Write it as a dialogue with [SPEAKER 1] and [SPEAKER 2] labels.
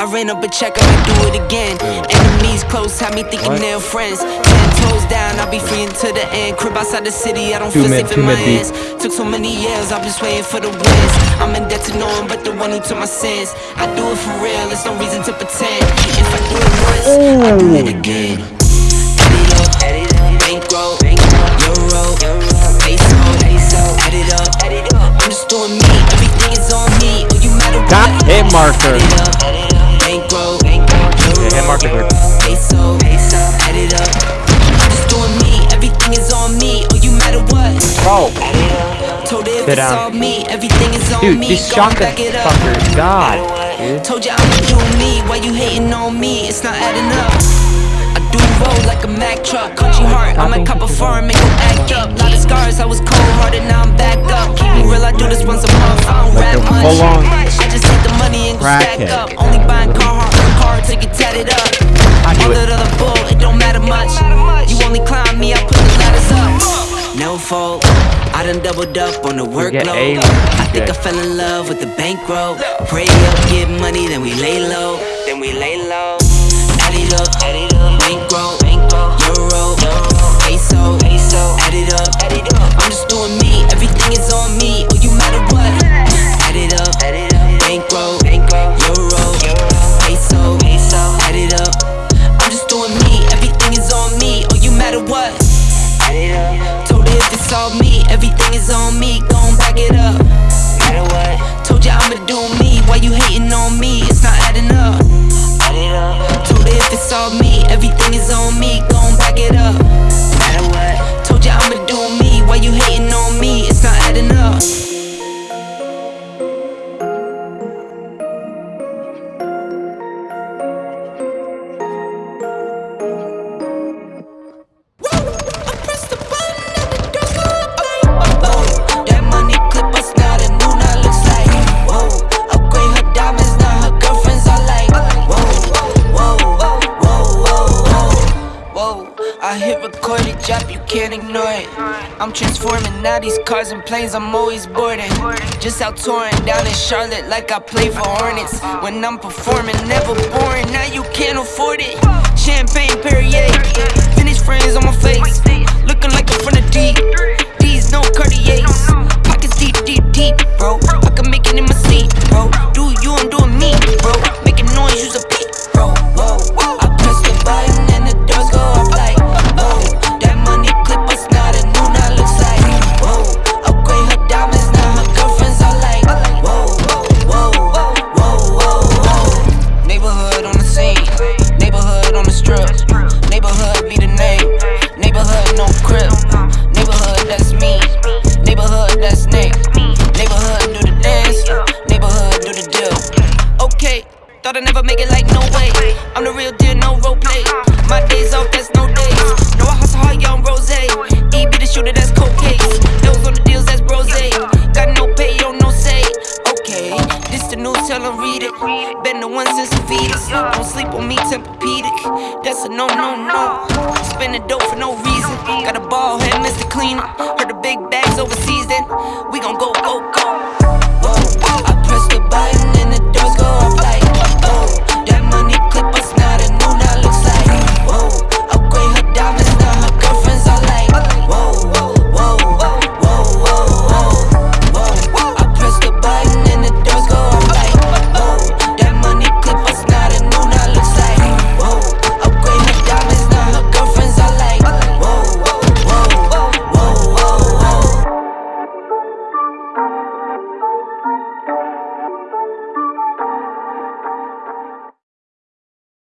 [SPEAKER 1] I ran up a check, I might do it again. Enemies close, have me thinking
[SPEAKER 2] What?
[SPEAKER 1] they're friends. Ten toes down, I'll be free until the end. Crib outside the city, I don't
[SPEAKER 2] Two
[SPEAKER 1] feel safe in my hands. Took so many years, I'm just waiting for the wins. I'm in debt to no one but the one who took my sins. I do it for real, there's no reason to pretend. If I do it once, I do it oh. again. Add it up, bankroll, euro, peso, add it up. I'm just doing me, everything is on me. Oh, you matter what?
[SPEAKER 2] Got hit marker. Sit down.
[SPEAKER 1] all me, everything is on
[SPEAKER 2] dude,
[SPEAKER 1] me.
[SPEAKER 2] this shotgun
[SPEAKER 1] it up.
[SPEAKER 2] fucker, God, dude.
[SPEAKER 1] Told you I'ma do me, why you hating on me? It's not adding up. I do roll like a Mack truck, country heart. I might cop a farm, make them act up. Lot of scars, I was cold hearted, now I'm backed up. Keep me real, I do this once a month. I don't rap much. I just take the money and go stack up. Only buying on car till get tatted up.
[SPEAKER 2] I do it.
[SPEAKER 1] No fault, I done doubled up on the
[SPEAKER 2] get
[SPEAKER 1] workload.
[SPEAKER 2] A.
[SPEAKER 1] I think I fell in love with the bankroll. Pray up, get money, then we lay low. Then we lay low. Add it up, add it up. Bankroll, euro, peso, add it up. I'm just doing me, everything is on me. Oh, you matter what? Add it up, bankroll, euro, peso, add it up. I'm just doing me, everything is on me. Oh, you matter what? Told her if it's all me, everything is on me. Gon' back it up. Matter what? Told you I'ma do me. Why you hating on me? It's not adding up. Told her if it's all me, It, drop, you can't ignore it. I'm transforming now these cars and planes, I'm always boarding. Just out touring down in Charlotte like I play for Hornets. When I'm performing, never boring, now you can't afford it. Champagne Perrier, vintage frames on my face. Looking like I'm from the deep. These no Cartiers Pockets deep, deep, deep, bro thought I'd never make it like no way. I'm the real deal, no role play My days off, that's no days. No, I hustle hard, young rose. E be the shooter, that's cold case. Those on the deals, that's brose Got no pay, yo, no say. Okay, this the news, tell 'em read it. Been the one since a fetus. Don't sleep on me, Tempur-Pedic. That's a no, no, no. Spending dope for no reason. Got a ball head, Mr. Cleaner. Heard the big bags overseas, then We gon' go, go, go. Whoa, I press the button